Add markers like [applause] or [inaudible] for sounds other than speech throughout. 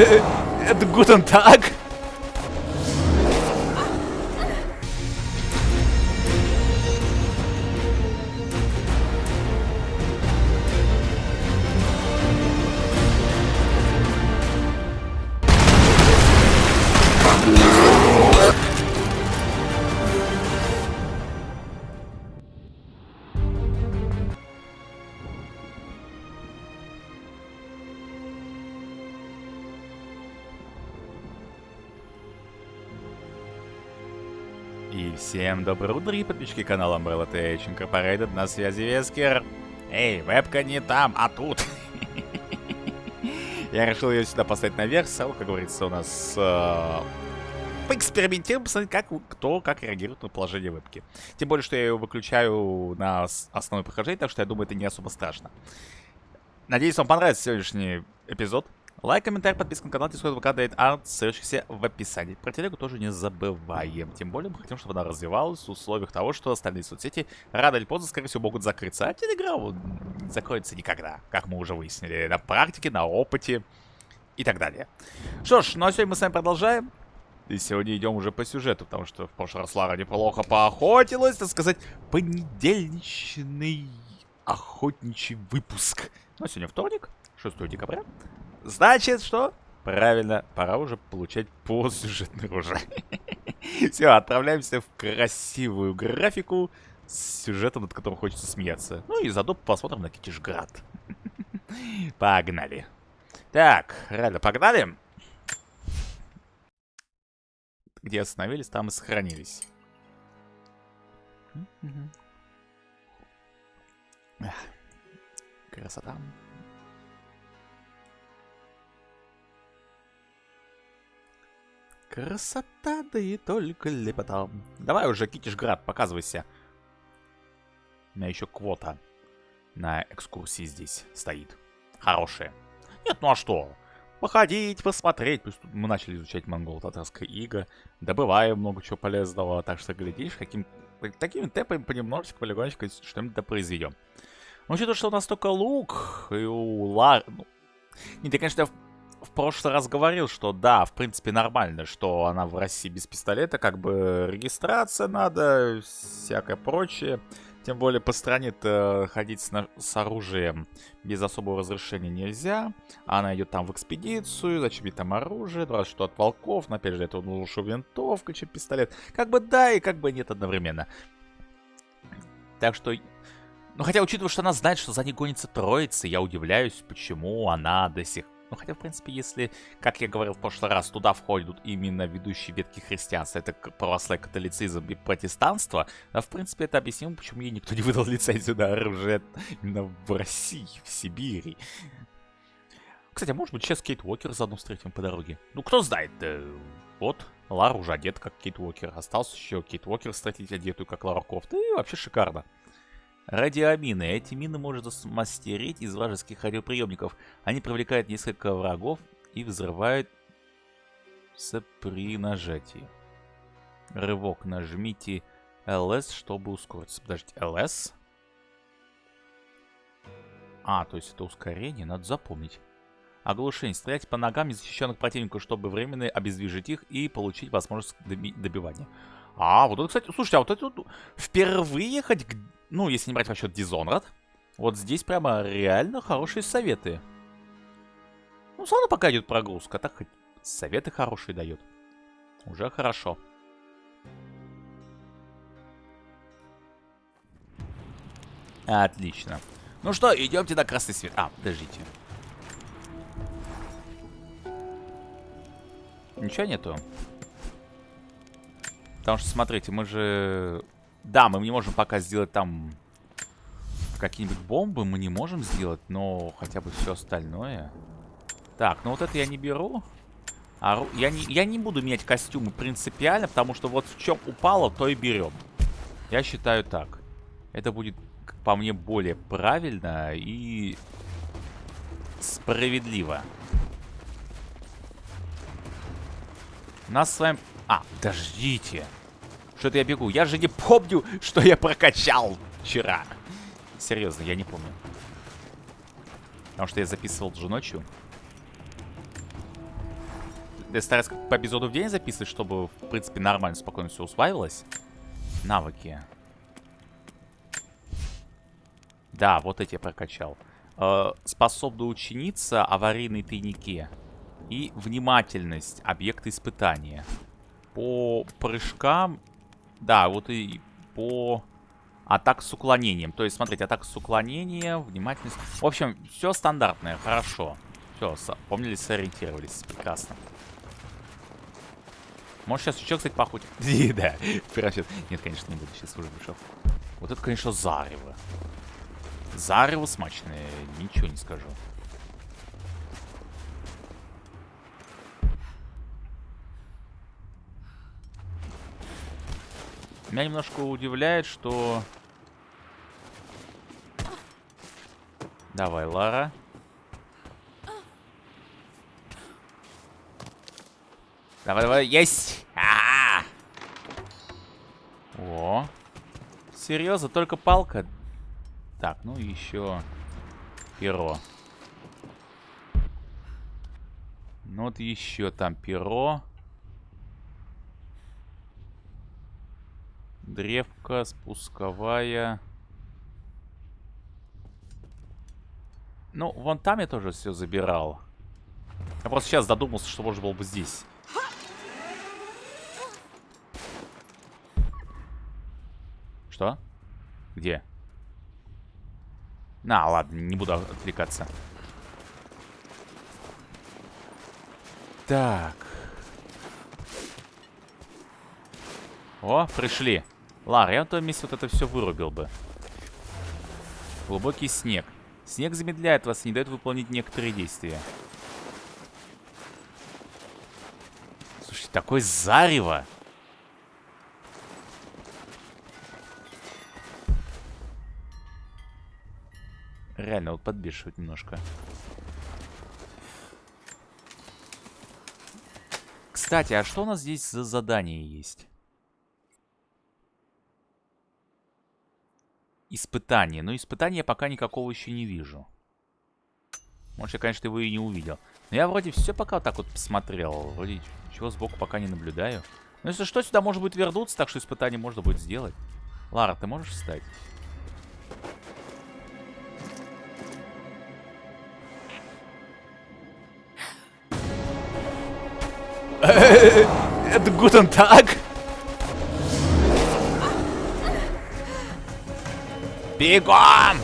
Äh, guten Tag. Доброе утро, и подписчики канала Umbrella TH Incorporated, на связи Вескер. Эй, вебка не там, а тут. [laughs] Я решил ее сюда поставить наверх, сразу, как говорится, у нас э, поэкспериментируем, посмотреть, как кто как реагирует на положение вебки. Тем более, что я ее выключаю на основное прохождение, так что я думаю, это не особо страшно. Надеюсь, вам понравится сегодняшний эпизод. Лайк, комментарий, подписка на канал, Discord, ВК, DeviantArt, ссылочки в описании. Про телегу тоже не забываем. Тем более мы хотим, чтобы она развивалась в условиях того, что остальные соцсети рано или поздно, скорее всего, могут закрыться. А телеграм не закроется никогда, как мы уже выяснили. На практике, на опыте и так далее. Что ж, ну а сегодня мы с вами продолжаем. И сегодня идем уже по сюжету, потому что в прошлый раз Лара неплохо поохотилась, так сказать, понедельничный охотничий выпуск. Ну, а сегодня вторник, 6 декабря. Значит, что? Правильно, пора уже получать посюжетный урожай. [laughs] Все, отправляемся в красивую графику с сюжетом, над которым хочется смеяться. Ну и заодно посмотрим на Китишград. [laughs] Погнали. Так, реально, погнали. Где остановились, там и сохранились. Красота. Красота, да и только лепота. Давай уже, Китишград, показывайся. У меня еще квота на экскурсии здесь стоит. Хорошая. Нет, ну а что? Походить, посмотреть. Плюс мы начали изучать монголо-татарское иго. Добываем много чего полезного. Так что, глядишь, каким, такими темпами понемножечку, полигонечку что-нибудь да произведем. Ну, учитывая, что у нас только лук, и у Лар... Ну, нет, я, конечно, в прошлый раз говорил, что да, в принципе нормально, что она в России без пистолета, как бы регистрация надо, всякое прочее. Тем более по стране-то ходить с, с оружием без особого разрешения нельзя. Она идет там в экспедицию, зачем ей там оружие, два что от волков, но опять же это лучше винтовка, чем пистолет. Как бы да и как бы нет одновременно. Так что... Ну хотя учитывая, что она знает, что за ней гонится троица, я удивляюсь, почему она до сих ну, хотя, в принципе, если, как я говорил в прошлый раз, туда входят именно ведущие ветки христианства, это православие, католицизм и протестанство, да, в принципе, это объяснимо, почему ей никто не выдал [laughs] лицензию на оружие именно в России, в Сибири. Кстати, а может быть, сейчас Кейт Уокер заодно встретим по дороге? Ну, кто знает, да, вот, Лара уже одет, как Кейт Уокер. Остался еще Кейт Уокер встретить одетую, как Лара Крофт. И вообще шикарно. Радиомины. Эти мины можно смастерить из вражеских радиоприемников. Они привлекают несколько врагов и взрывают при нажатии. Рывок. Нажмите LS, чтобы ускориться. Подождите, LS? А, то есть это ускорение, надо запомнить. Оглушение. Стрелять по ногам незащищенных противников, чтобы временно обездвижить их и получить возможность добивания. А, вот это, кстати, слушайте, а вот это вот впервые хоть ну, если не брать расчет Dishonored, вот здесь прямо реально хорошие советы. Ну, славно пока идет прогрузка, так хоть советы хорошие дает. Уже хорошо. Отлично. Ну что, идемте на красный свет. А, подождите. Ничего нету? Потому что, смотрите, мы же да, мы не можем пока сделать там какие-нибудь бомбы, мы не можем сделать, но хотя бы все остальное. Так, ну вот это я не беру. А, я, не, я не буду менять костюмы принципиально, потому что вот в чем упало, то и берем. Я считаю так. Это будет, по мне, более правильно и справедливо. Нас с вами... А, подождите. Что-то я бегу. Я же не помню, что я прокачал вчера. Серьезно, я не помню. Потому что я записывал же ночью. Я стараюсь по эпизоду в день записывать, чтобы, в принципе, нормально, спокойно все усваивалось. Навыки. Да, вот эти я прокачал. Э, способна ученица, аварийные тайники. И внимательность, объекты испытания. По прыжкам... Да, вот и по атак с уклонением. То есть, смотрите, атака с уклонением, внимательность. В общем, все стандартное, хорошо. Все, помнили, сориентировались. Прекрасно. Может, сейчас еще, кстати, похудь. [laughs] да, Нет, конечно, не буду. Сейчас уже пришел. Вот это, конечно, зарево. Зарево смачное, ничего не скажу. Меня немножко удивляет, что... Давай, Лара. Давай, давай, есть! А -а -а! О! Серьезно, только палка? Так, ну еще перо. Ну вот еще там перо. Древка, спусковая. Ну, вон там я тоже все забирал. Я просто сейчас додумался, что можно было бы здесь. Что? Где? На, ладно, не буду отвлекаться. Так. О, пришли. Лар, я на том месте вот это все вырубил бы. Глубокий снег. Снег замедляет вас и не дает выполнить некоторые действия. Слушайте, такой зарево. Реально, вот подбешивает немножко. Кстати, а что у нас здесь за задание есть? Испытание. Но испытания пока никакого еще не вижу. Может, я, конечно, его и не увидел. Но я вроде все пока вот так вот посмотрел. Вроде чего сбоку пока не наблюдаю. Но если что, сюда может быть вернуться, так что испытание можно будет сделать. Лара, ты можешь встать? Это Гутен так? Бегом!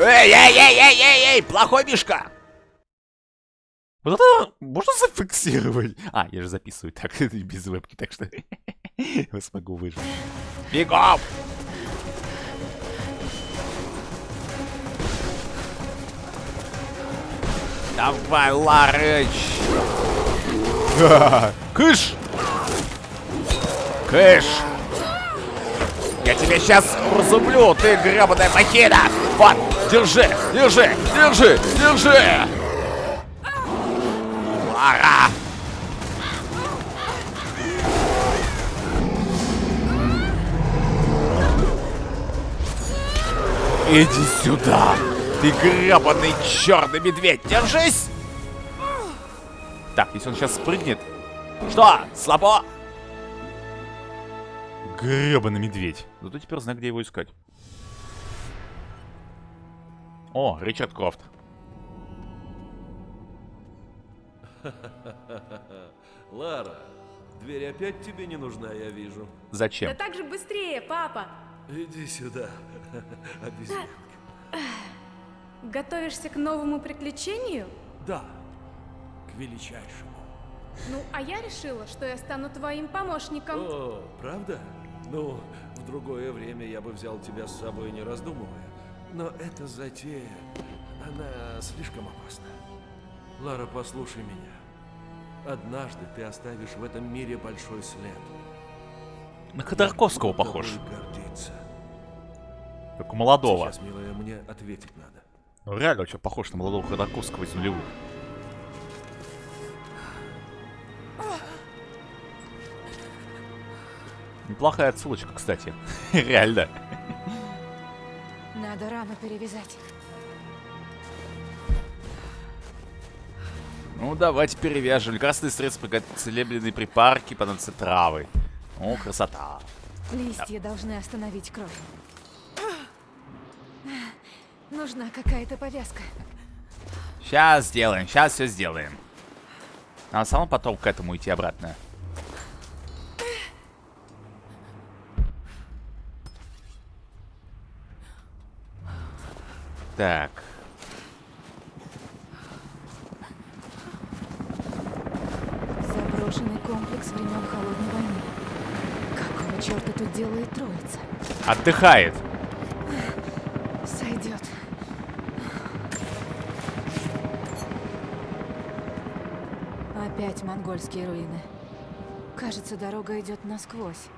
Эй, эй, эй, эй, эй, эй, плохой мишка! Вот это можно зафиксировать? А, я же записываю так, [laughs] без вебки, так что [laughs] я смогу выжить. Бегом! Давай, Ларыч! Кыш! Кыш! Я тебе сейчас разублю, ты гребаная махина! Вот, держи, держи, держи, держи! Лара! Иди сюда! Ты гребаный черный медведь! Держись! Так, если он сейчас спрыгнет... Что? Слабо? Гребаный медведь. Зато теперь знаю, где его искать. О, Ричард Крофт. [laughs] Лара, дверь опять тебе не нужна, я вижу. Зачем? Да так же быстрее, папа. Иди сюда, обезьянка. Готовишься к новому приключению? Да, величайшему. Ну, а я решила, что я стану твоим помощником. О, правда? Ну, в другое время я бы взял тебя с собой, не раздумывая. Но эта затея, она слишком опасна. Лара, послушай меня. Однажды ты оставишь в этом мире большой след. На Ходорковского похож. Гордиться. Как у молодого. Сейчас, милая, мне ответить надо. Ну реально очень похож на молодого Ходорковского из нулевых. Неплохая отсылочка, кстати. [laughs] реально. Надо перевязать. Ну, давайте перевяжем. Красные средства, целебные припарки, понадобятся травы. О, красота. Листья должны остановить кровь. Нужна какая-то повязка. Сейчас сделаем, сейчас все сделаем. Надо самому потом к этому идти обратно. Так. Заброшенный комплекс времен Холодной войны. Какого черта тут делает троица? Отдыхает. Сойдет. Опять монгольские руины. Кажется, дорога идет насквозь.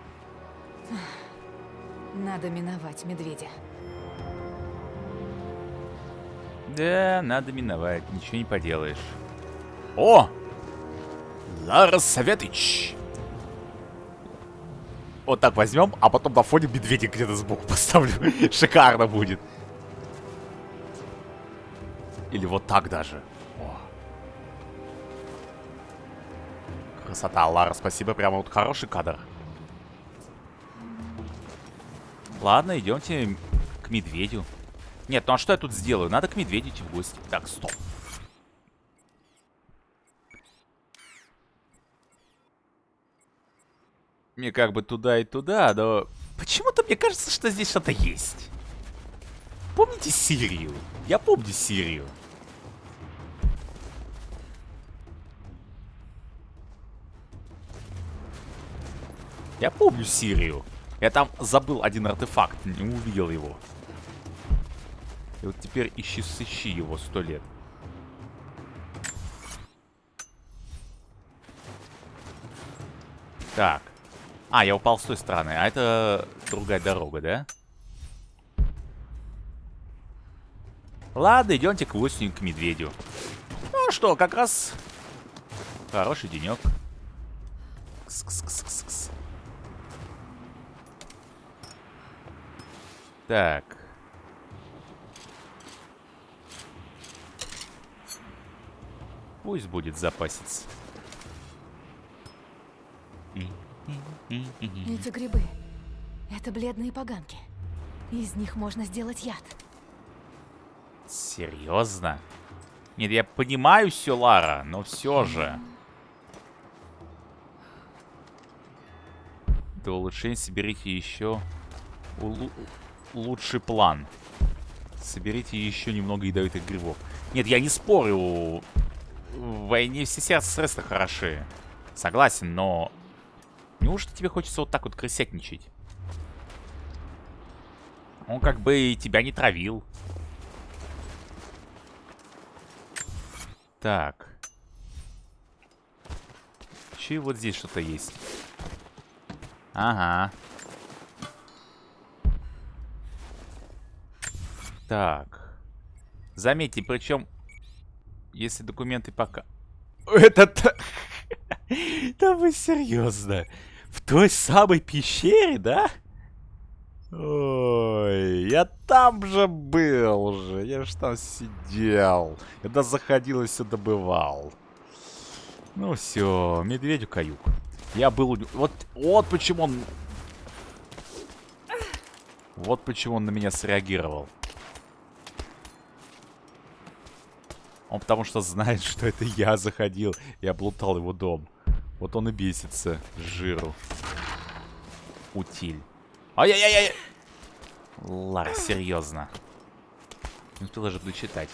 Надо миновать медведя. Да, надо миновать, ничего не поделаешь. О! Лара Советыч! Вот так возьмем, а потом на фоне медведя где-то сбоку [laughs] поставлю. Шикарно будет. Или вот так даже. О. Красота, Лара, спасибо. Прямо вот хороший кадр. Ладно, идемте к медведю. Нет, ну а что я тут сделаю? Надо к медведю идти в гости. Так, стоп. Мне как бы туда и туда, но... Почему-то мне кажется, что здесь что-то есть. Помните Сирию? Я помню Сирию. Я помню Сирию. Я там забыл один артефакт, не увидел его. И вот теперь ищи, сыщи его сто лет. Так. А, я упал с той стороны. А это другая дорога, да? Ладно, идемте к осени, к медведю. Ну что, как раз хороший денек. Так. Пусть будет запасец. Эти грибы. Это бледные поганки. Из них можно сделать яд. Серьезно? Нет, я понимаю все, Лара, но все же. До улучшения соберите еще улу лучший план. Соберите еще немного ядовитых грибов. Нет, я не спорю. В войне все средства хороши. Согласен, но... Неужто тебе хочется вот так вот крысятничать? Он как бы и тебя не травил. Так. Че вот здесь что-то есть? Ага. Так. Заметьте, причем, если документы пока... Это... [laughs] Да вы серьезно? В той самой пещере, да? Ой, я там же был же. Я же там сидел. Когда заходил и все добывал. Ну все, медведю каюк. Я был. Вот, вот почему он... Вот почему он на меня среагировал. Он потому что знает, [laughs] что это я заходил и облутал его дом. Вот он и бесится жиру. Утиль. Ай-яй-яй-яй! Лара, серьезно. Не успел даже дочитать.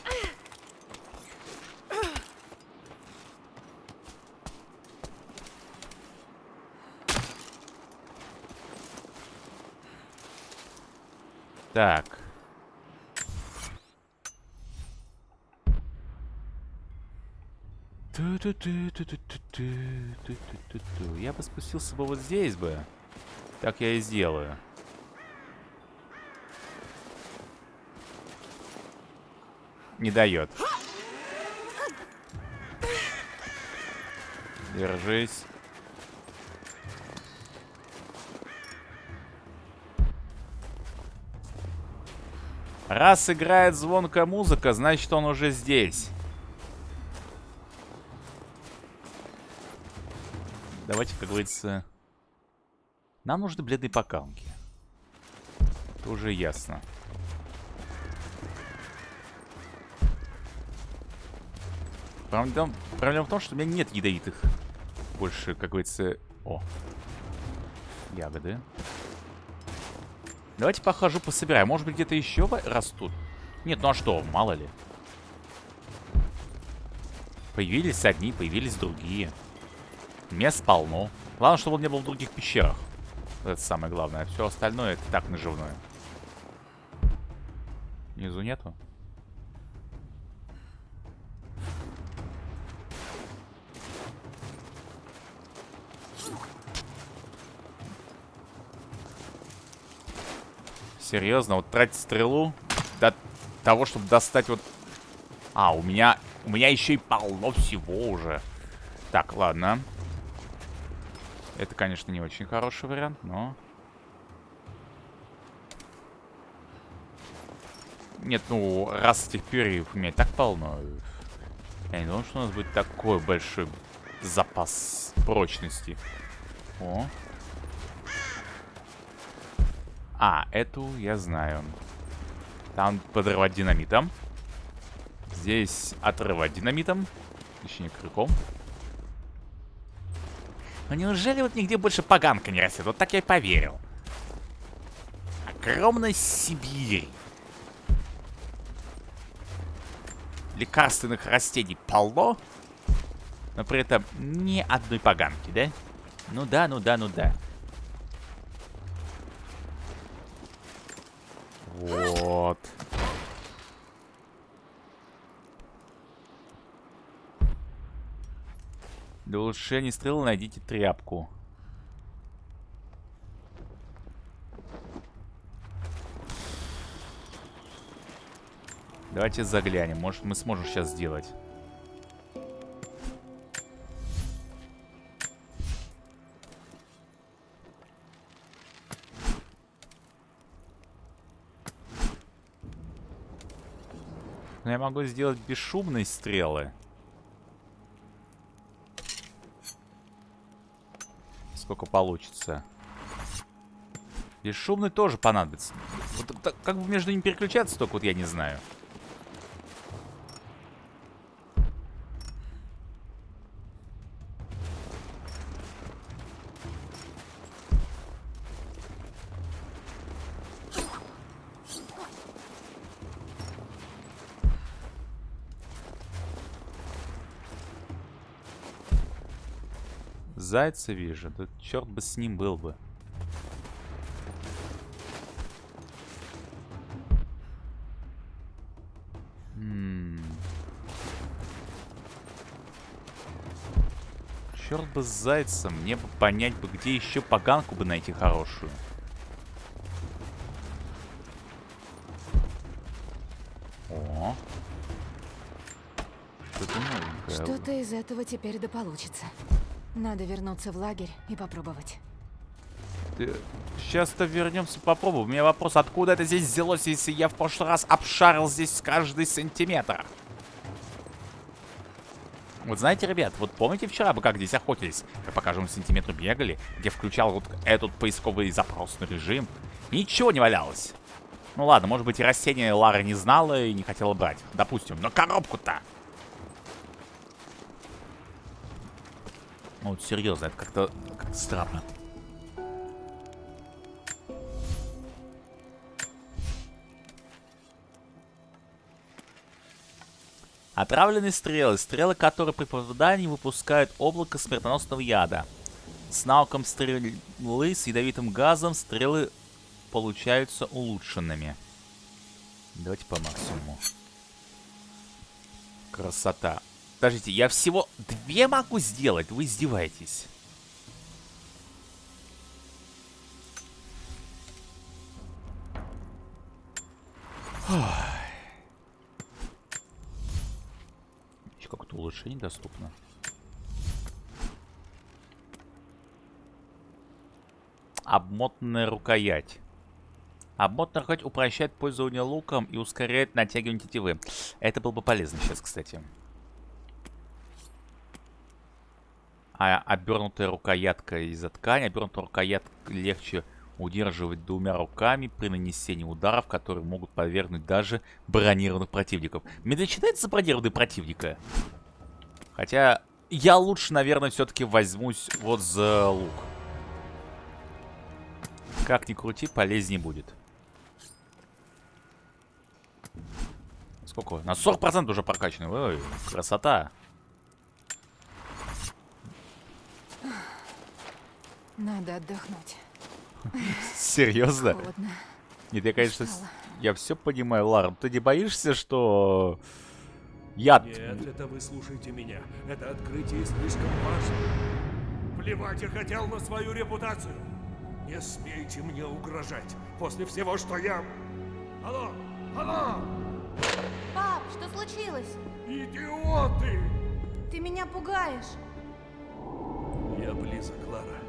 Так. Я бы спустился бы вот здесь бы. Так я и сделаю. Не дает. Держись. Раз играет звонкая музыка, значит он уже здесь. Давайте, как говорится... Нам нужны бледные покалки. Это уже ясно. Проблема, проблема в том, что у меня нет ядовитых. Больше, как говорится... О. Ягоды. Давайте похожу, пособираю. Может быть, где-то еще растут? Нет, ну а что, мало ли. Появились одни, появились другие. Мест полно. Главное, чтобы он не был в других пещерах. Это самое главное. Все остальное это так наживное. Внизу нету? Серьезно, вот тратить стрелу до того, чтобы достать вот... А, у меня... У меня еще и полно всего уже. Так, ладно. Это, конечно, не очень хороший вариант, но... Нет, ну, раз этих перьев у меня так полно... Я не думал, что у нас будет такой большой запас прочности. О, а, эту я знаю. Там подрывать динамитом. Здесь отрывать динамитом. Точнее, крюком. Но неужели вот нигде больше поганка не растет? Вот так я и поверил. Огромная Сибирь. Лекарственных растений полно. Но при этом ни одной поганки, да? Ну да, ну да, ну да. Вот. Для улучшения стрелы найдите тряпку. Давайте заглянем. Может, мы сможем сейчас сделать. Но я могу сделать бесшумные стрелы. Сколько получится. Бесшумный тоже понадобится. Вот, как бы между ними переключаться, только вот я не знаю. Зайца вижу. Да черт бы с ним был бы. Черт бы с зайцем. Мне бы понять бы, где еще поганку бы найти хорошую. О. Что-то из этого теперь да получится. Надо вернуться в лагерь и попробовать. Сейчас-то вернемся попробуем. У меня вопрос, откуда это здесь взялось, если я в прошлый раз обшарил здесь каждый сантиметр? Вот знаете, ребят, вот помните вчера мы как здесь охотились? Как по каждому сантиметру бегали, где включал вот этот поисковый запросный режим. Ничего не валялось. Ну ладно, может быть и растения Лара не знала и не хотела брать. Допустим, но коробку-то Ну, вот серьезно, это как-то как странно. Отравленные стрелы. Стрелы, которые при попадании выпускают облако смертоносного яда. С навыком стрелы с ядовитым газом стрелы получаются улучшенными. Давайте по максимуму. Красота. Подождите, я всего две могу сделать? Вы издеваетесь. Еще какое-то улучшение доступно. Обмотанная рукоять. Обмотанный рукоять упрощает пользование луком и ускоряет натягивание тетивы. Это было бы полезно сейчас, кстати. А обернутая рукоятка из-за ткани. Обернутая рукоятка легче удерживать двумя руками при нанесении ударов, которые могут повергнуть даже бронированных противников. Медведь считается бронированным противника? Хотя я лучше, наверное, все-таки возьмусь вот за лук. Как ни крути, полезнее будет. Сколько? На 40% уже прокачаны. Ой, красота. Надо отдохнуть. Серьезно? Холодно. Нет, я, конечно, с- Устала. я все понимаю, Лара. Ты не боишься, что яд... Нет, это вы слушайте меня. Это открытие слишком важно. Плевать я хотел на свою репутацию. Не смейте мне угрожать после всего, что я... Алло! Алло! Пап, что случилось? Идиоты! Ты меня пугаешь. Я близок, Лара.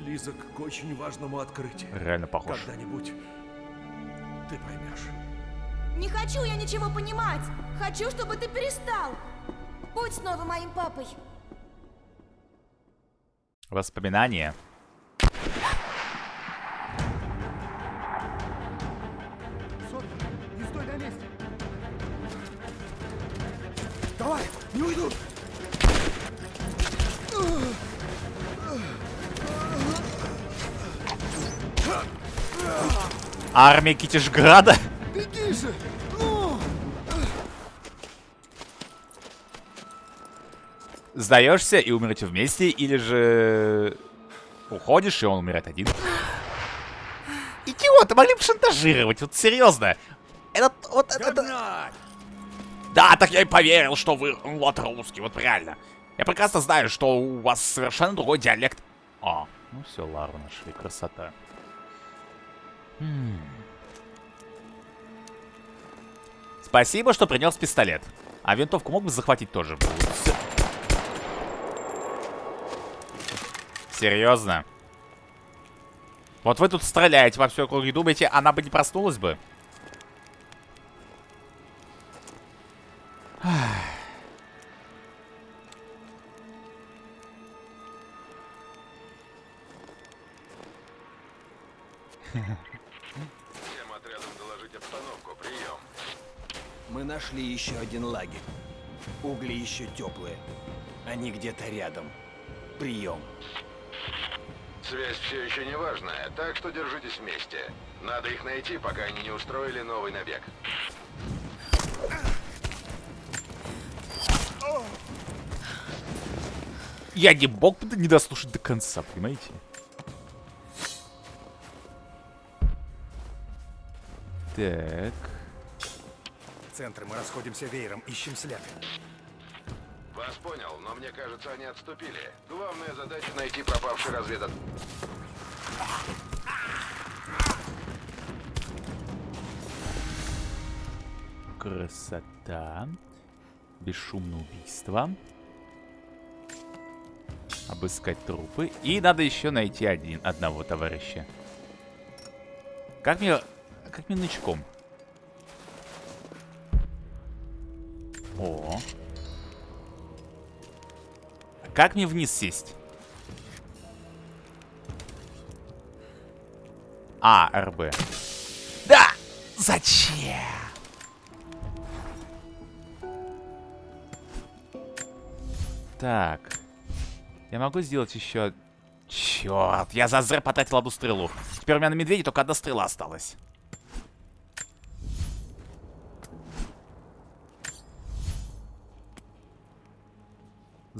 Близок к очень важному открытию. Реально похож. Когда-нибудь ты поймешь. Не хочу я ничего понимать. Хочу, чтобы ты перестал. Будь снова моим папой. Воспоминания. Не стой на месте! Давай, не уйдут! Армия Китежграда? Беги же! Ну! Сдаешься и умрете вместе, или же уходишь, и он умирает один? Идиоты, могли бы шантажировать, вот серьезно. Это, вот это... Да, так я и поверил, что вы вот русский, вот реально. Я прекрасно знаю, что у вас совершенно другой диалект. А, ну все, Лару нашли, красота. Спасибо, что принес пистолет. А винтовку мог бы захватить тоже? Серьезно? Вот вы тут стреляете во все округе, думаете, она бы не проснулась бы? Всем Мы нашли еще один лагерь. Угли еще теплые. Они где-то рядом. Прием. Связь все еще не важная, так что держитесь вместе. Надо их найти, пока они не устроили новый набег. Я не мог бы не дослушать до конца, понимаете? Так. Центр, мы расходимся веером, ищем след. Вас понял, но мне кажется, они отступили. Главная задача найти пропавший разведот. Красота. Бесшумное убийство. Обыскать трупы. И надо еще найти один, одного товарища. Как мне... Как мне нычком? О. Как мне вниз сесть? А, РБ. Да! Зачем? Так. Я могу сделать еще... Черт, я за зря потратил одну стрелу. Теперь у меня на медведе только одна стрела осталась.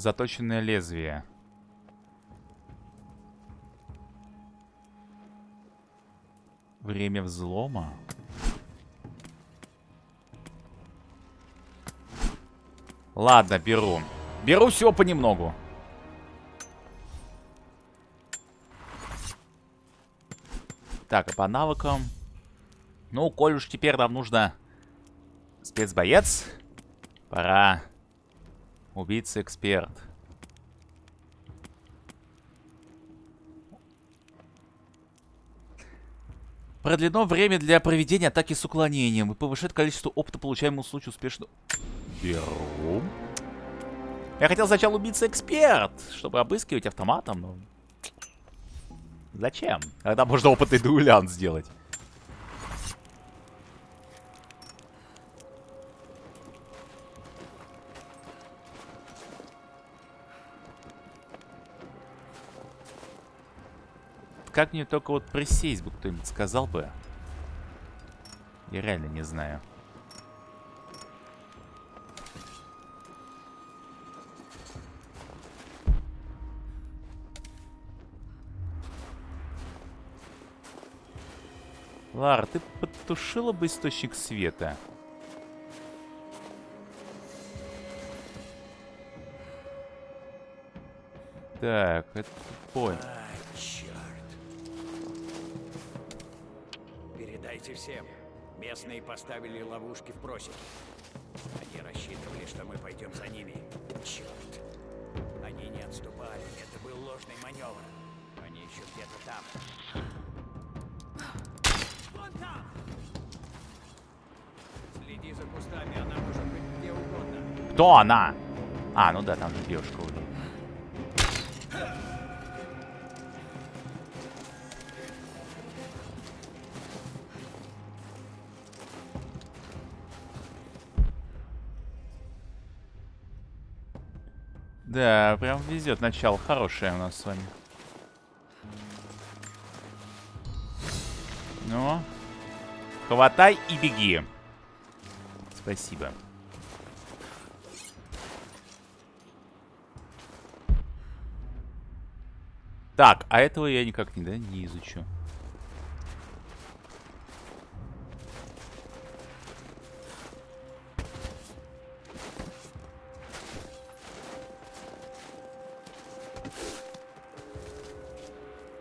Заточенное лезвие. Время взлома. Ладно, беру. Беру всего понемногу. Так, а по навыкам... Ну, коль уж теперь нам нужно спецбоец, пора убийца-эксперт. Продлено время для проведения атаки с уклонением и повышает количество опыта, получаемого в случае успешного... Беру. Я хотел сначала убиться эксперт, чтобы обыскивать автоматом, но... Зачем? Когда можно опытный дуэлянт сделать. Как мне только вот присесть бы кто-нибудь сказал бы. Я реально не знаю. Лара, ты потушила бы источник света? Так, это понял. Передайте всем. Местные поставили ловушки в просеке. Они рассчитывали, что мы пойдем за ними. Черт. Они не отступали. Это был ложный маневр. Они еще где-то там. Вон там! Следи за кустами, она может быть где угодно. Кто она? А, ну да, там же девушка уже. Да, прям везет. Начало хорошее у нас с вами. Ну. Хватай и беги. Спасибо. Так, а этого я никак не, да, не изучу.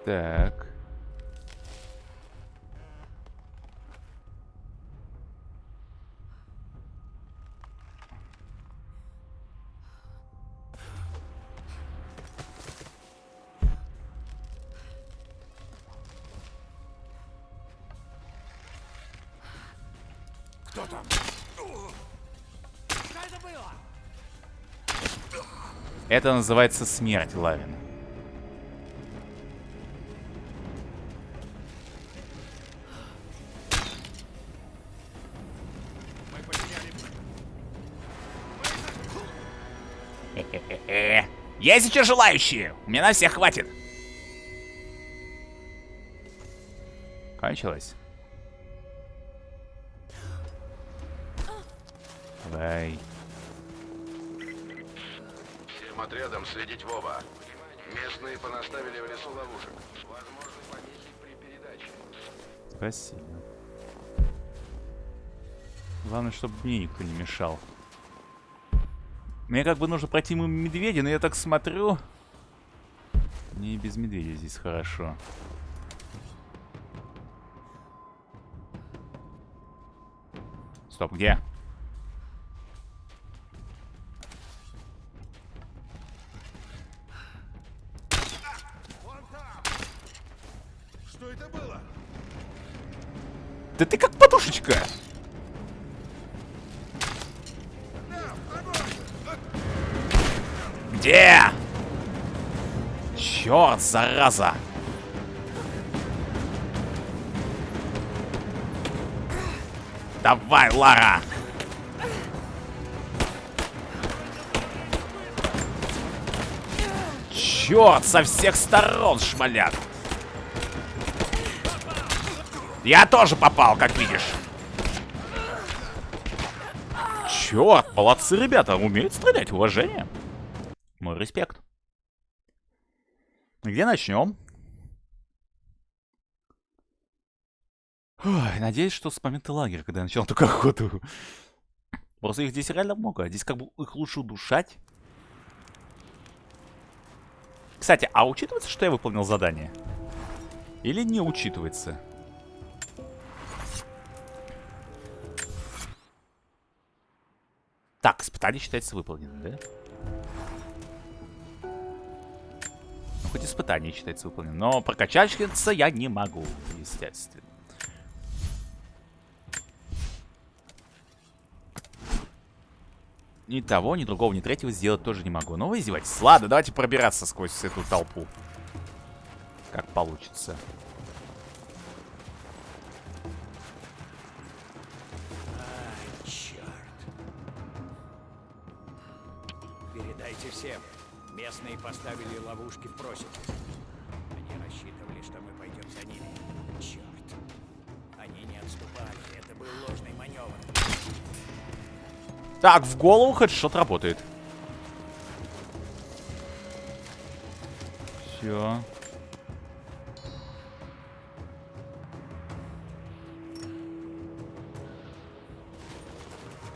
Так. Кто там? Это называется смерть, Лавин. Есть еще желающие? У меня на всех хватит. Кончилось. Давай. Всем отрядам следить в оба. Местные понаставили в лесу ловушек. Возможны помехи при передаче. Спасибо. Главное, чтобы мне никто не мешал. Мне как бы нужно пройти мимо медведя, но я так смотрю... Мне и без медведя здесь хорошо. Стоп, где? Что это было? Да ты как зараза! Давай, Лара! Черт, со всех сторон шмалят! Я тоже попал, как видишь. Черт, молодцы ребята, умеют стрелять, уважение. Мой респект. Где начнем? Ой, надеюсь, что с момента лагеря, когда я начал только охоту. Просто их здесь реально много. Здесь как бы их лучше удушать. Кстати, а учитывается, что я выполнил задание? Или не учитывается? Так, испытание считается выполненным, да? Ну, хоть испытание считается выполненным. Но прокачаться я не могу, естественно. Ни того, ни другого, ни третьего сделать тоже не могу. Но вы издеваетесь. Ладно, давайте пробираться сквозь эту толпу. Как получится. А, черт. Передайте всем. Местные поставили ловушки в просеке. Они рассчитывали, что мы пойдем за ними. Черт. Они не отступали. Это был ложный маневр. Так, в голову хедшот работает. Все.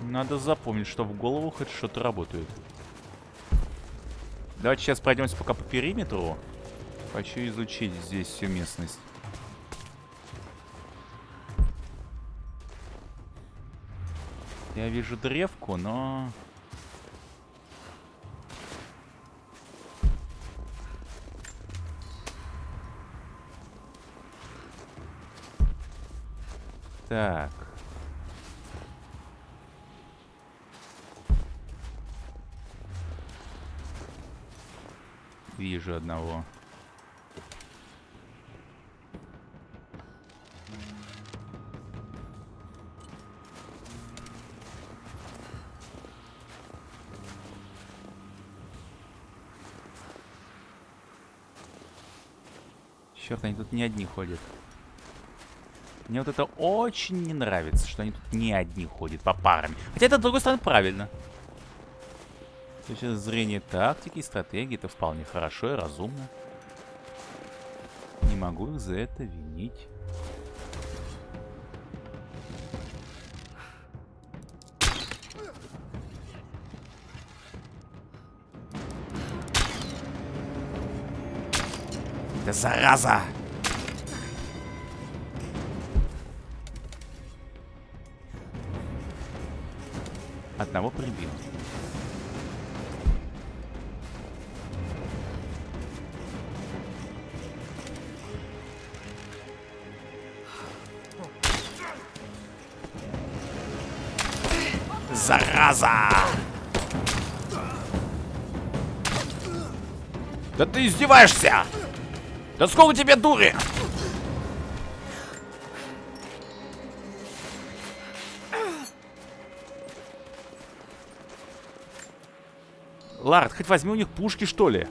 Надо запомнить, что в голову хедшоты работают. Давайте сейчас пройдемся пока по периметру. Хочу изучить здесь всю местность. Я вижу древку, но... Так. Вижу одного. Черт, они тут не одни ходят. Мне вот это очень не нравится, что они тут не одни ходят, по парам. Хотя это, с другой стороны, правильно. С точки зрения тактики и стратегии это вполне хорошо и разумно. Не могу их за это винить. Да зараза! Одного прибил. Зараза! Да ты издеваешься! Да сколько тебе дури? Лард, хоть возьми у них пушки, что ли?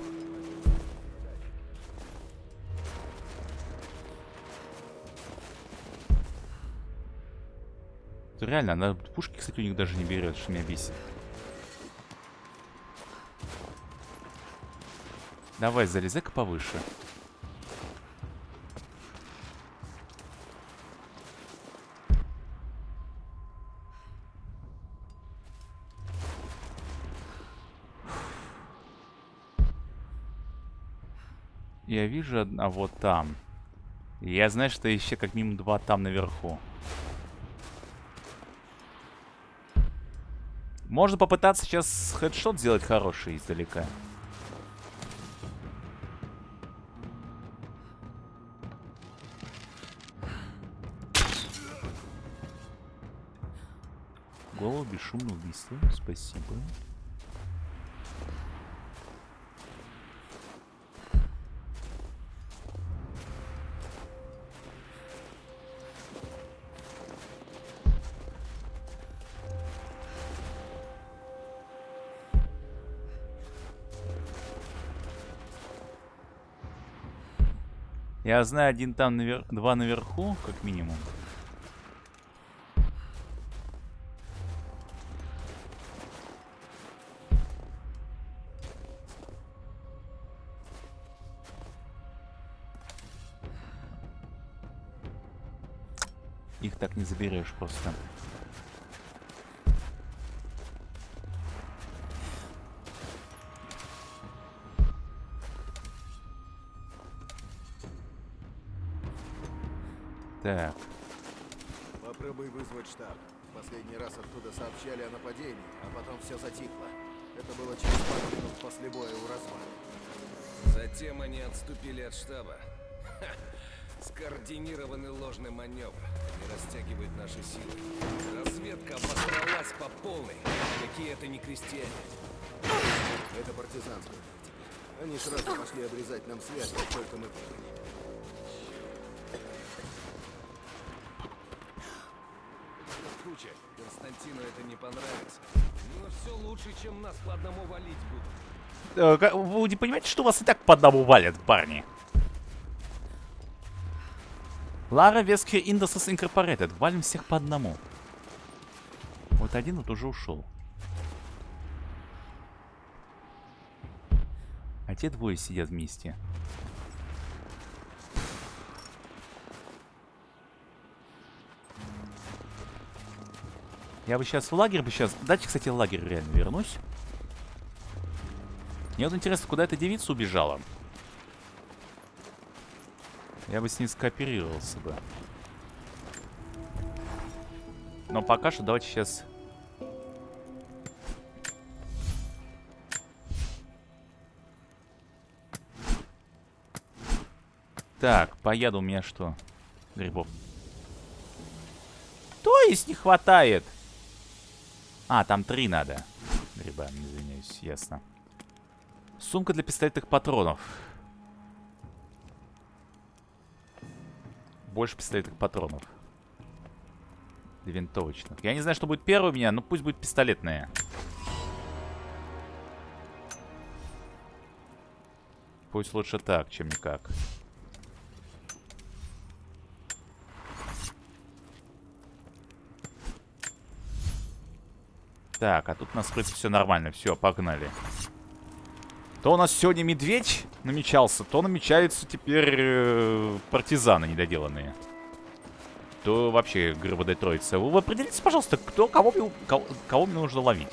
Реально, она пушки, кстати, у них даже не берет, что меня бесит. Давай, залезай-ка повыше. Я вижу одного там. И я знаю, что еще как минимум два там наверху. Можно попытаться сейчас хедшот сделать хороший издалека. Голову бесшумное убийство. Спасибо. Я знаю, один там, навер... два наверху, как минимум. Их так не заберешь просто. Штаб. Последний раз оттуда сообщали о нападении, а потом все затихло. Это было через пару минут после боя у развала. Затем они отступили от штаба. Ха, Скоординированный ложный маневр. Они растягивают наши силы. Разведка обосралась по полной. Какие это не крестьяне. Это партизанская тактика. Они сразу пошли обрезать нам связь, как только мы прибыли. Это не понравится. Но все лучше, чем нас по одному валить будут. Э, Вы не понимаете, что вас и так по одному валят, парни? Лара Вескер Industries Incorporated. Валим всех по одному. Вот один вот уже ушел. А те двое сидят вместе. Я бы сейчас в лагерь бы сейчас... Дайте, кстати, в лагерь реально вернусь. Мне вот интересно, куда эта девица убежала? Я бы с ней скооперировался бы. Но пока что давайте сейчас... Так, по яду у меня что? Грибов. То есть не хватает? А, там три надо. Гриба, извиняюсь, ясно. Сумка для пистолетных патронов. Больше пистолетных патронов. Винтовочных. Я не знаю, что будет первое у меня, но пусть будет пистолетные. Пусть лучше так, чем никак. Так, а тут у нас, в принципе, все нормально. Все, погнали. То у нас сегодня медведь намечался, то намечаются теперь э, партизаны недоделанные. То вообще ГРБД Троица. Вы определитесь, пожалуйста, кто, кого, мне, кого, кого мне нужно ловить.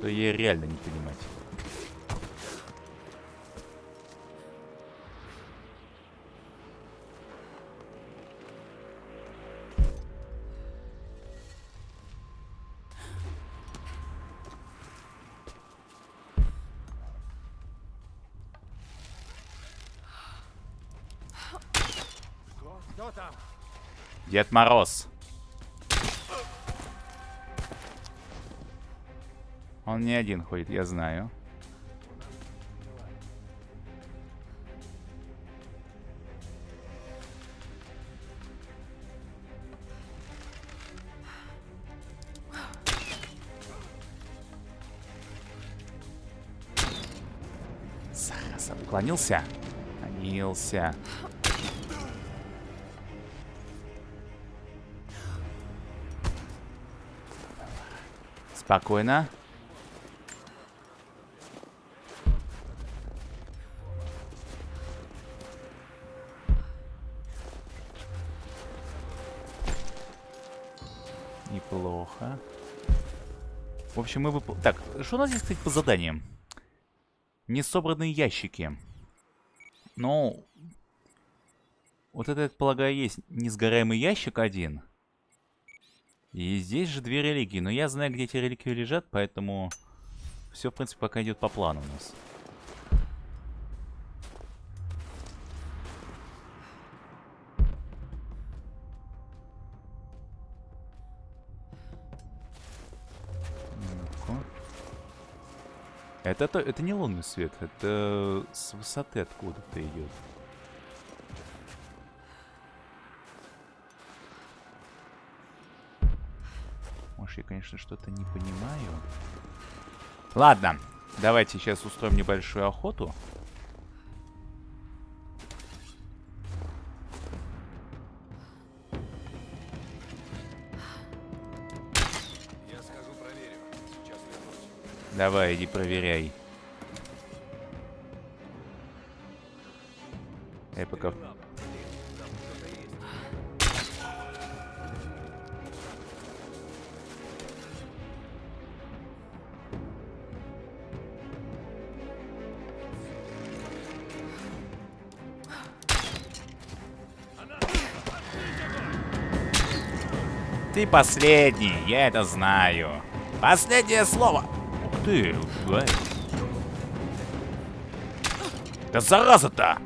То я реально не понимать. Дед Мороз. Он не один ходит, я знаю. Зараза, уклонился? Уклонился. Спокойно. Неплохо. В общем, мы вып... Так, что у нас здесь, кстати, по заданиям? Несобранные ящики. Ну... Вот это, я полагаю, есть несгораемый ящик один. И здесь же две религии. Но я знаю, где эти реликвии лежат, поэтому... Все, в принципе, пока идет по плану у нас. Это, то, это не лунный свет, это с высоты откуда-то идет. Может, я, конечно, что-то не понимаю. Ладно, давайте сейчас устроим небольшую охоту. Я проверю. Сейчас вернусь. Давай, иди проверяй. Я пока... Ты последний, я это знаю. Последнее слово. Ух ты, ай. Да зараза-то!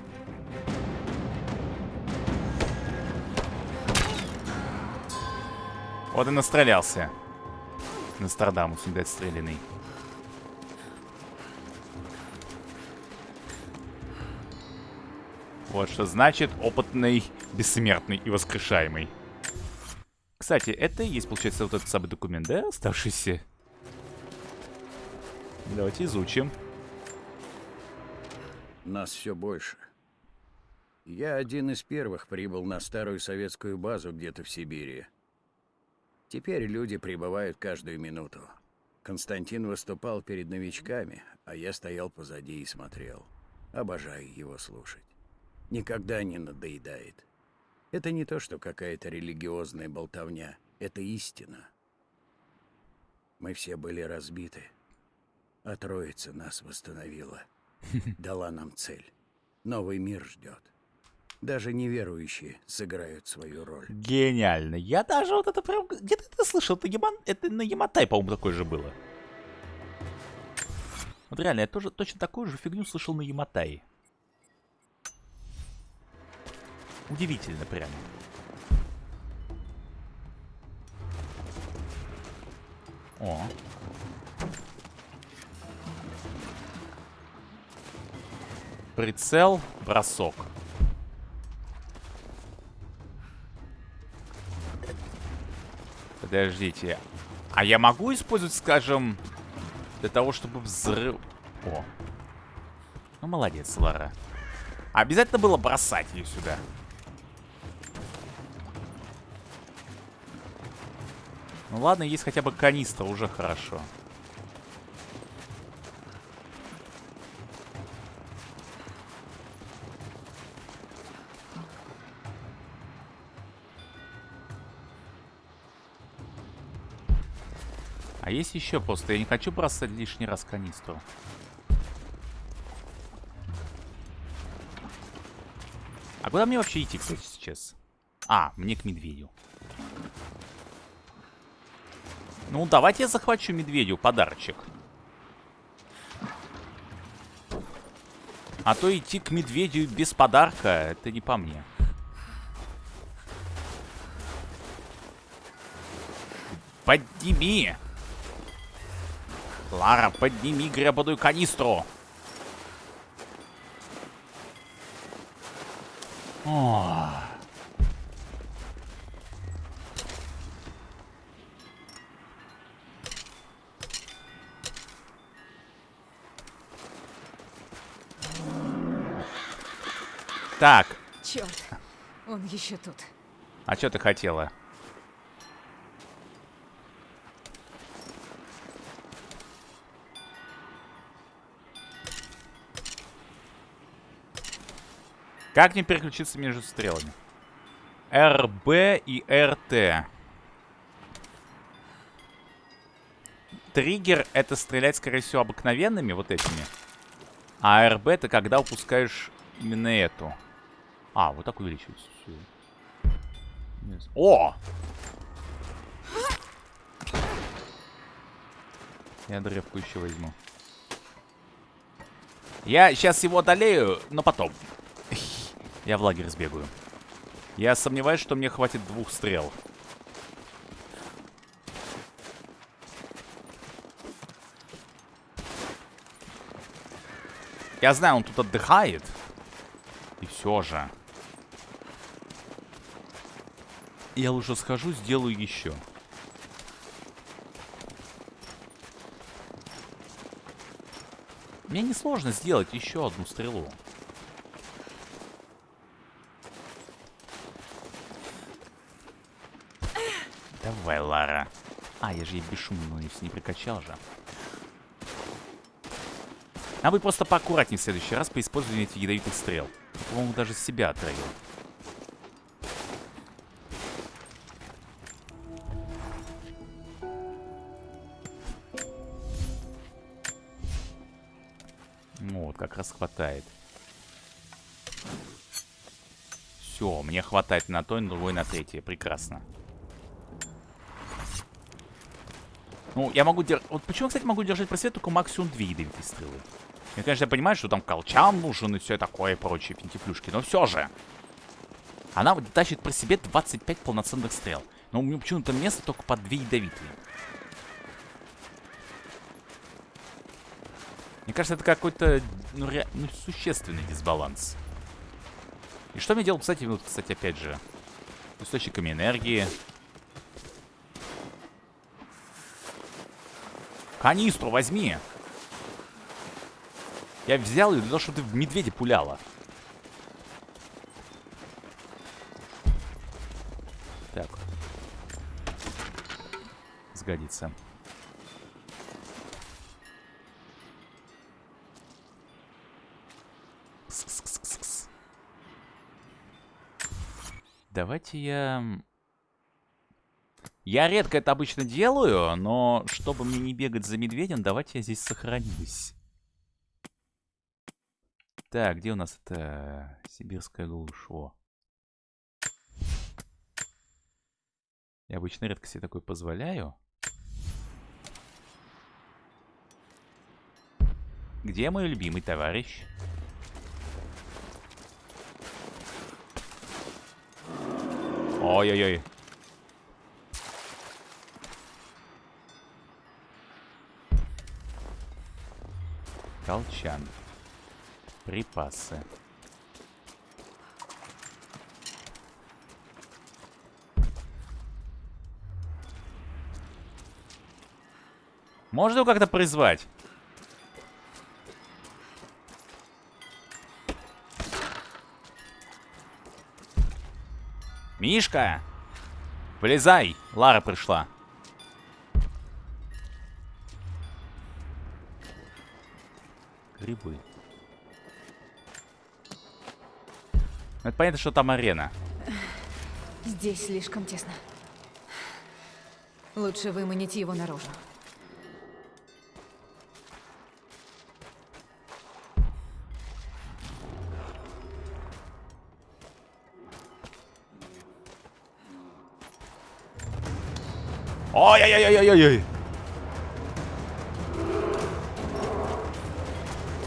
Вот и настрелялся. Нострадамус, не дать стрелянный. Вот что значит опытный, бессмертный и воскрешаемый. Кстати, это и есть, получается, вот этот самый документ, да, оставшийся? Давайте изучим. Нас все больше. Я один из первых прибыл на старую советскую базу где-то в Сибири. Теперь люди прибывают каждую минуту. Константин выступал перед новичками, а я стоял позади и смотрел. Обожаю его слушать. Никогда не надоедает. Это не то, что какая-то религиозная болтовня. Это истина. Мы все были разбиты. А Троица нас восстановила. [laughs] Дала нам цель. Новый мир ждет. Даже неверующие сыграют свою роль. Гениально. Я даже вот это прям... Где-то это слышал. Это, Яман... это на Яматай, по-моему, такое же было. Вот реально, я тоже точно такую же фигню слышал на Яматай. Удивительно прям. О. Прицел, бросок. Подождите. А я могу использовать, скажем, для того, чтобы взрыв... О. Ну, молодец, Лара. Обязательно было бросать ее сюда. Ну ладно, есть хотя бы канистра, уже хорошо. А есть еще просто, я не хочу бросать лишний раз канистру. А куда мне вообще идти, кстати, сейчас? А, мне к медведю. Ну, давайте я захвачу медведю подарочек. А то идти к медведю без подарка, это не по мне. Подними! Лара, подними гребаную канистру! О. Так, Черт, он еще тут. а что ты хотела? Как мне переключиться между стрелами? РБ и РТ. Триггер это стрелять, скорее всего, обыкновенными вот этими. А РБ это когда упускаешь именно эту. А, вот так увеличивается. Всё. О! Я древку еще возьму. Я сейчас его одолею, но потом. [laughs] Я в лагерь сбегаю. Я сомневаюсь, что мне хватит двух стрел. Я знаю, он тут отдыхает. И все же. Я лучше схожу, сделаю еще. Мне несложно сделать еще одну стрелу. Давай, Лара. А, я же ей бесшумную не прикачал же. А вы просто поаккуратнее в следующий раз по использованию этих ядовитых стрел. По-моему, даже себя отравил. Раз хватает. Все, мне хватает на то, на другой, на третье. Прекрасно. Ну, я могу держать... Вот почему, кстати, могу держать просвет только максимум две ядовитые стрелы? Я, конечно, понимаю, что там колчан нужен и все такое и прочие финтифлюшки, но все же. Она тащит при себе 25 полноценных стрел. Но у меня почему-то место только по 2 ядовитые. Мне кажется, это какой-то ну, ре... ну, существенный дисбаланс. И что мне делать, кстати, вот, кстати, опять же, источниками энергии. Канистру возьми. Я взял ее для того, чтобы ты в медведя пуляла. Так. Сгодится. Давайте я... Я редко это обычно делаю, но чтобы мне не бегать за медведем, давайте я здесь сохранюсь. Так, где у нас это сибирская глушь? Я обычно редко себе такое позволяю. Где мой любимый товарищ? Ой-ой-ой. Колчан. Припасы. Можно его как-то призвать? Мишка! Вылезай! Лара пришла. Грибы. Это понятно, что там арена. Здесь слишком тесно. Лучше выманить его наружу. Ой-ой-ой-ой-ой-ой.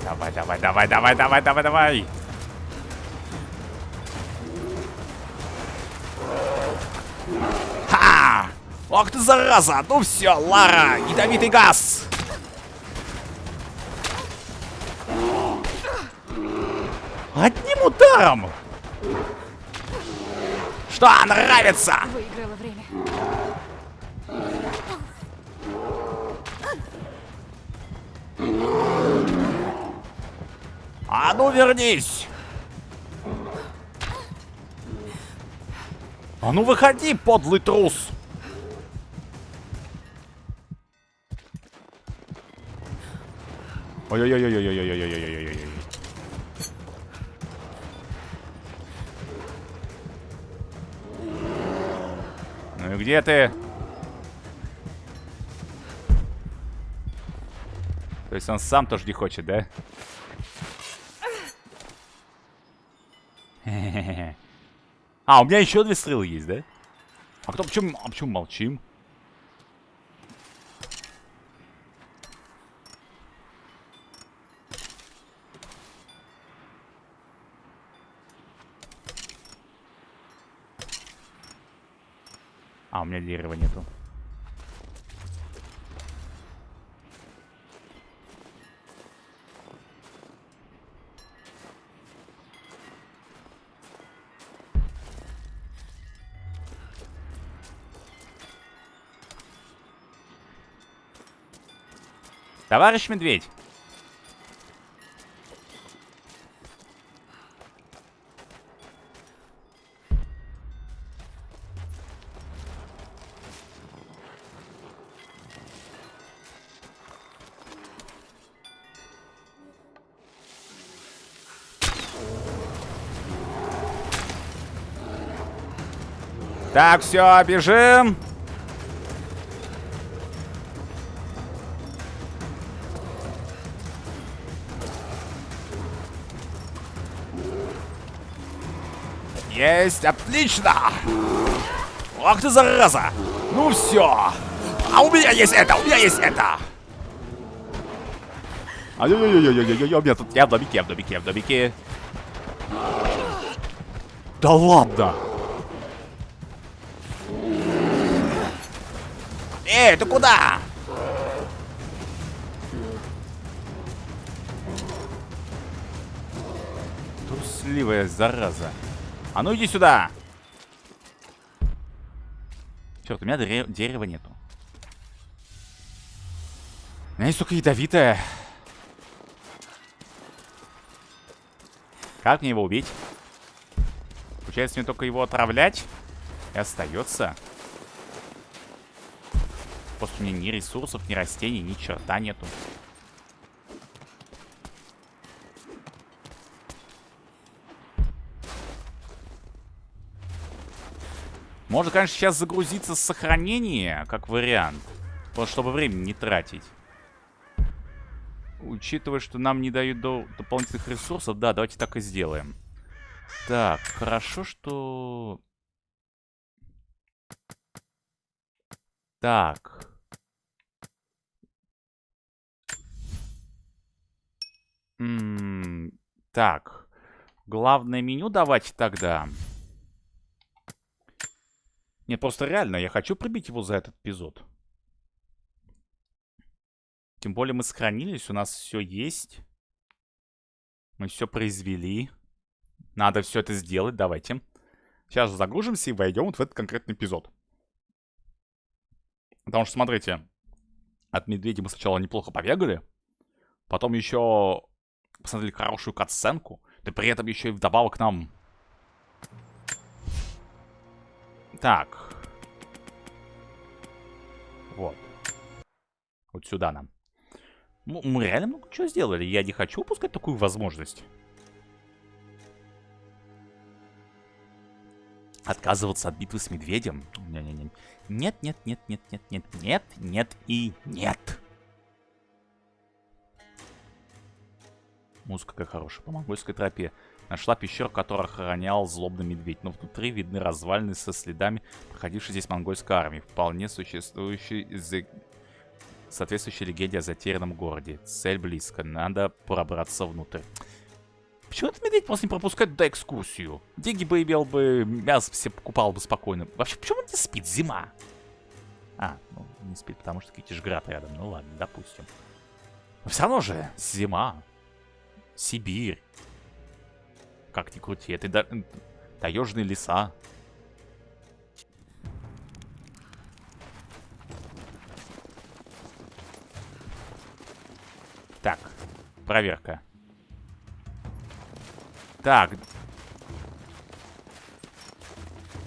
Давай, давай, давай, давай, давай, давай, давай. Ха! Ох ты зараза! Ну все, Лара, ядовитый газ! Одним ударом! Что нравится? Выиграла время. А ну выходи, подлый трус! Ой-ой-ой-ой-ой-ой-ой-ой-ой-ой-ой-ой. Ну и где ты? То есть он сам тоже не хочет, да? А, у меня еще две стрелы есть, да? А кто, почему, а почему молчим? А, у меня дерева нету. Товарищ медведь. Так, все, бежим. Есть, отлично! Ах ты зараза! Ну все! А у меня есть это, у меня есть это! Ай-яй-яй-яй-яй-яй, у меня тут... Я в домике, я в домике, я в домике. Да ладно! Эй, ты куда? Трусливая зараза. А ну иди сюда! Черт, у меня дерева нету. У меня есть только ядовитое. Как мне его убить? Получается, мне только его отравлять? И остается. Просто у меня ни ресурсов, ни растений, ни черта нету. Можно, конечно, сейчас загрузиться с сохранения, как вариант. Просто чтобы время не тратить. Учитывая, что нам не дают до дополнительных ресурсов, да, давайте так и сделаем. Так, хорошо, что... Так. М -м так. Главное меню давайте тогда. Нет, просто реально, я хочу пробить его за этот эпизод. Тем более мы сохранились, у нас все есть. Мы все произвели. Надо все это сделать, давайте. Сейчас загружимся и войдем вот в этот конкретный эпизод. Потому что, смотрите, от медведя мы сначала неплохо побегали. Потом еще посмотрели хорошую катсценку. Да при этом еще и вдобавок нам... Так. Вот. Вот сюда нам. Ну, мы реально много чего сделали. Я не хочу упускать такую возможность. Отказываться от битвы с медведем? Не-не-не. Нет, нет, нет, нет, нет, нет, нет, нет и нет. Музыка какая хорошая. По монгольской тропе. Нашла пещеру, которую охранял злобный медведь. Но внутри видны развалины со следами проходившей здесь монгольской армии. Вполне существующей соответствующей легенде о затерянном городе. Цель близко. Надо пробраться внутрь. Почему этот медведь просто не пропускает туда экскурсию? Деньги бы имел бы, мясо все покупал бы спокойно. Вообще, почему он не спит? Зима. А, ну, не спит, потому что Китишград рядом. Ну ладно, допустим. Но все равно же зима. Сибирь. Как ни крути, это да, таежные леса. Так, проверка. Так.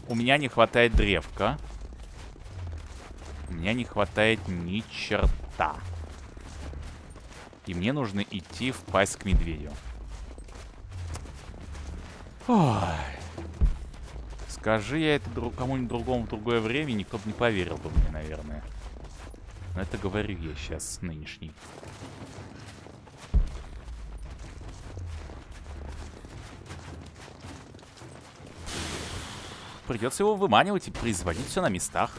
У меня не хватает древка. У меня не хватает ни черта. И мне нужно идти в к медведю. Ой. Скажи я это друг, кому-нибудь другому в другое время, никто бы не поверил бы мне, наверное. Но это говорю я сейчас, нынешний. Придется его выманивать и производить все на местах.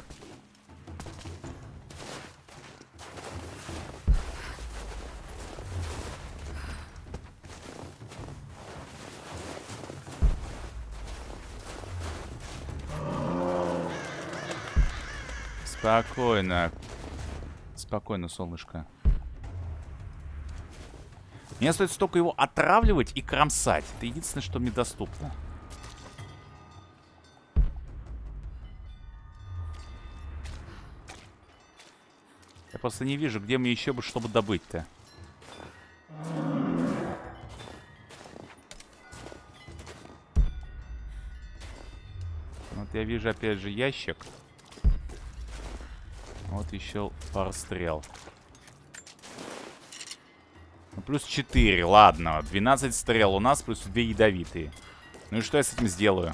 Спокойно. Спокойно, солнышко. Мне стоит столько его отравливать и кромсать. Это единственное, что мне доступно. Я просто не вижу, где мне еще бы, чтобы добыть-то. Вот я вижу опять же ящик. Вот еще пару стрел. Ну, плюс 4, ладно. 12 стрел у нас, плюс 2 ядовитые. Ну и что я с этим сделаю?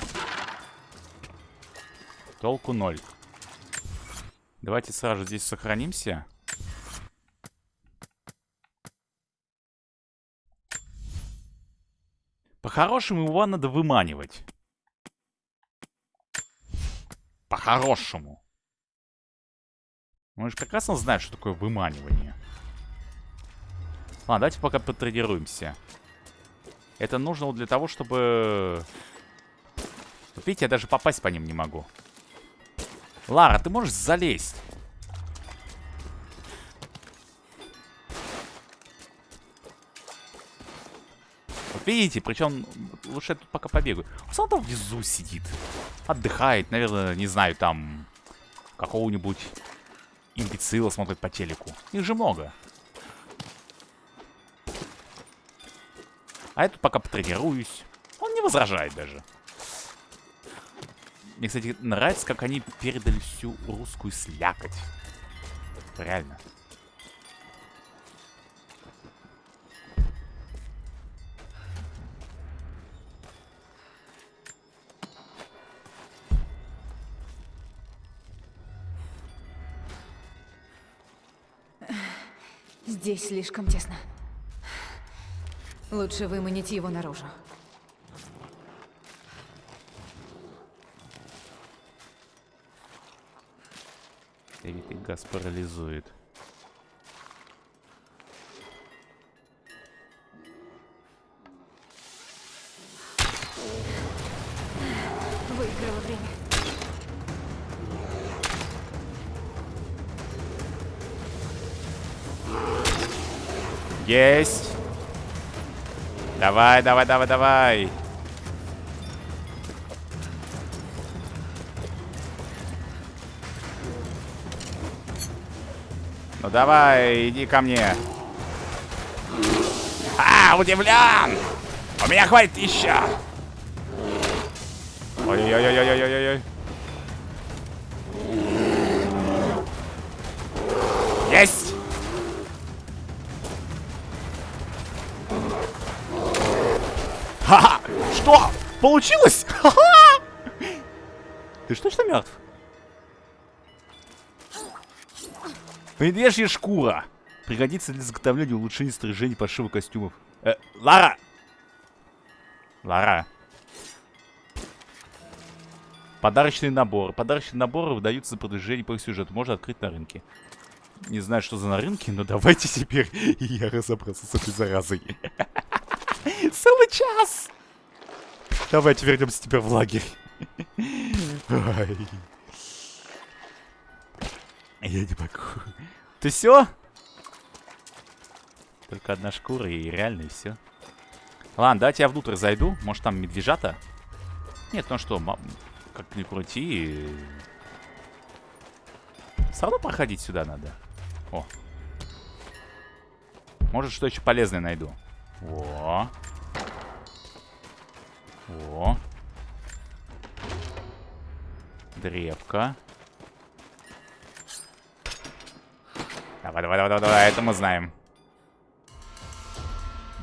Толку 0. Давайте сразу здесь сохранимся. По-хорошему его надо выманивать. По-хорошему. Мы же прекрасно знаем, что такое выманивание. Ладно, давайте пока потренируемся. Это нужно для того, чтобы... Видите, я даже попасть по ним не могу. Лара, ты можешь залезть? Видите, причем лучше я тут пока побегаю. Он там внизу сидит. Отдыхает, наверное, не знаю, там какого-нибудь имбецила смотрит по телеку. Их же много. А я тут пока потренируюсь. Он не возражает даже. Мне, кстати, нравится, как они передали всю русскую слякоть. Реально. Здесь слишком тесно. Лучше выманить его наружу. Ядовитый газ парализует. Есть! Давай, давай, давай, давай! Ну давай, иди ко мне. А, удивлен! У меня хватит еще! Ой-ой-ой-ой-ой-ой-ой. Ха-ха! Что? Получилось? Ха-ха! Ты что, что мертв? Медвежья шкура. Пригодится для заготовления и улучшения снаряжения пошива костюмов. Э, Лара! Лара. Подарочные наборы. Подарочные наборы выдаются за продвижение по сюжету. Можно открыть на рынке. Не знаю, что за на рынке, но давайте теперь [laughs] я разобраться с этой заразой. [laughs] [laughs] Целый час! Давайте вернемся теперь в лагерь. Ой. Я не могу. Ты все? Только одна шкура и реально и все. Ладно, давайте я внутрь зайду. Может там медвежата? Нет, ну что, как ни крути. Все равно проходить сюда надо. О. Может, что еще полезное найду. О. О. Древка. Давай, давай, давай, давай, это мы знаем.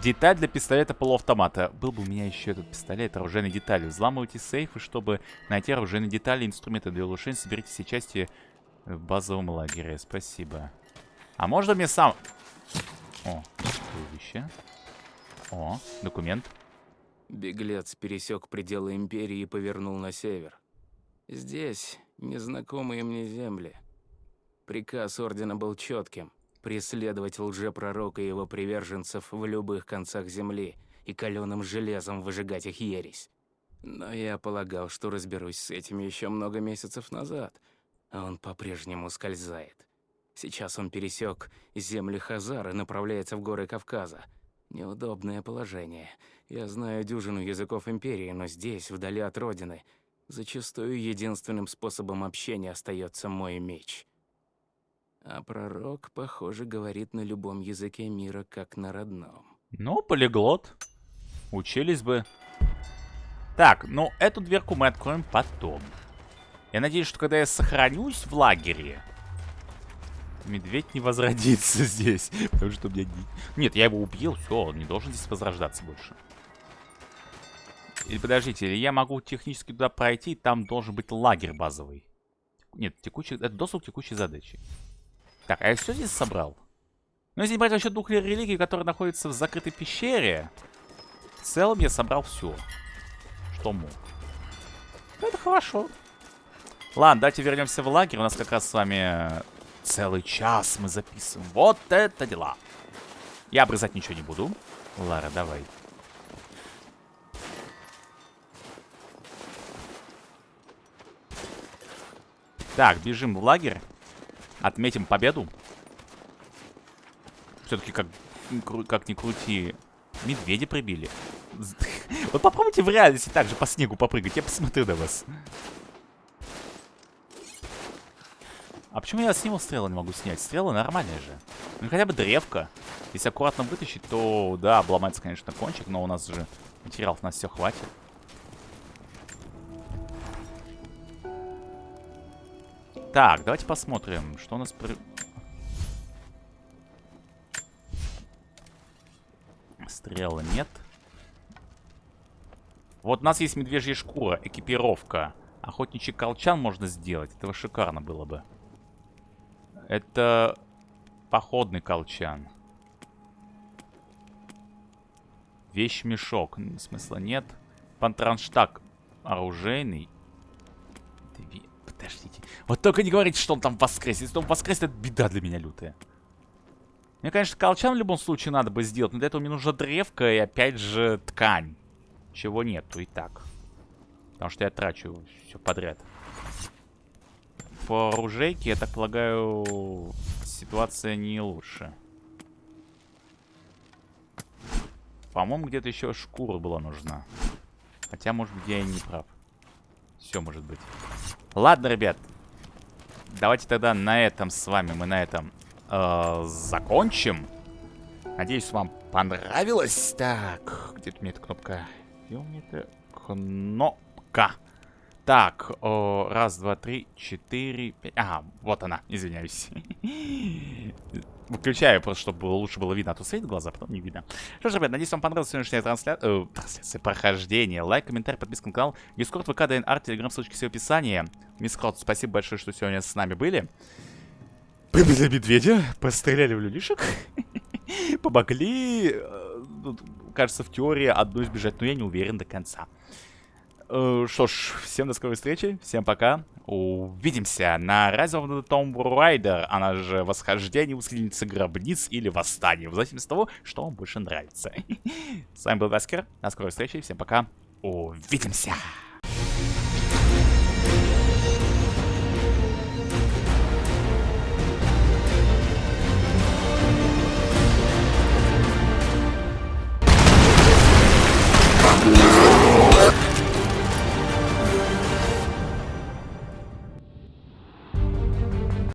Деталь для пистолета полуавтомата. Был бы у меня еще этот пистолет, оружейные детали. Взламывайте сейфы, чтобы найти оружейные детали и инструменты для улучшения. Соберите все части в базовом лагере. Спасибо. А можно мне сам... О, вещи. О, документ. Беглец пересек пределы Империи и повернул на север. Здесь незнакомые мне земли. Приказ Ордена был четким — преследовать лжепророка и его приверженцев в любых концах Земли и каленым железом выжигать их ересь. Но я полагал, что разберусь с этим еще много месяцев назад, а он по-прежнему скользает. Сейчас он пересек земли Хазар и направляется в горы Кавказа. Неудобное положение. Я знаю дюжину языков Империи, но здесь, вдали от Родины, зачастую единственным способом общения остается мой меч. А пророк, похоже, говорит на любом языке мира, как на родном. Ну, полиглот. Учились бы. Так, ну, эту дверку мы откроем потом. Я надеюсь, что когда я сохранюсь в лагере, медведь не возродится [laughs] здесь. Потому что у меня... Нет, я его убил, все, он не должен здесь возрождаться больше. Или подождите, или я могу технически туда пройти, там должен быть лагерь базовый. Нет, текущий, это доступ к текущей задаче. Так, а я все здесь собрал? Ну, если брать вообще двух религий, которые находятся в закрытой пещере, в целом я собрал все, что мог. Ну, это хорошо. Ладно, давайте вернемся в лагерь. У нас как раз с вами целый час мы записываем. Вот это дела. Я обрезать ничего не буду. Лара, давай. Так, бежим в лагерь. Отметим победу. Все-таки как, как ни крути, медведи прибили. [laughs] Вот попробуйте в реальности так же по снегу попрыгать. Я посмотрю на вас. А почему я с него стрелы не могу снять? Стрелы нормальные же. Ну хотя бы древко. Если аккуратно вытащить, то да, обломается, конечно, кончик, но у нас же материалов на все хватит. Так, давайте посмотрим, что у нас... При... Стрелы нет. Вот у нас есть медвежья шкура, экипировка. Охотничий колчан можно сделать. Это шикарно было бы. Это походный колчан. Вещь-мешок. Смысла нет. Пантранштаг оружейный. Подождите. Вот только не говорите, что он там воскрес. Если он воскресит, это беда для меня лютая. Мне, конечно, колчан в любом случае надо бы сделать, но для этого мне нужна древка и, опять же, ткань. Чего нету и так. Потому что я трачу все подряд. По оружейке, я так полагаю, ситуация не лучше. По-моему, где-то еще шкура была нужна. Хотя, может быть, я и не прав. Все может быть. Ладно, ребят. Давайте тогда на этом с вами, мы на этом э, закончим. Надеюсь, вам понравилось. Так, где-то меня эта кнопка? Где у меня эта кнопка? Так, о, раз, два, три, четыре, пять. Ага, вот она, извиняюсь. [laughs] Выключаю просто, чтобы лучше было видно, а то светит глаза, потом не видно. Что ж, ребят, надеюсь, вам понравилась сегодняшняя трансляция, э, трансляция прохождение. Лайк, комментарий, подписка на канал, Discord, ВК, ДНР, Телеграм, ссылочки все в описании. Мисс Крот, спасибо большое, что сегодня с нами были. Побили медведя, постреляли в людишек, [laughs] помогли, э, кажется, в теории одну избежать, но я не уверен до конца. Э, что ж, всем до скорой встречи, всем пока. Увидимся на Rise of the Tomb Raider, она же Восхождение, Расхитительница Гробниц или Восстание, в зависимости от того, что вам больше нравится. [laughs] С вами был Васкер, до скорой встречи, всем пока, увидимся!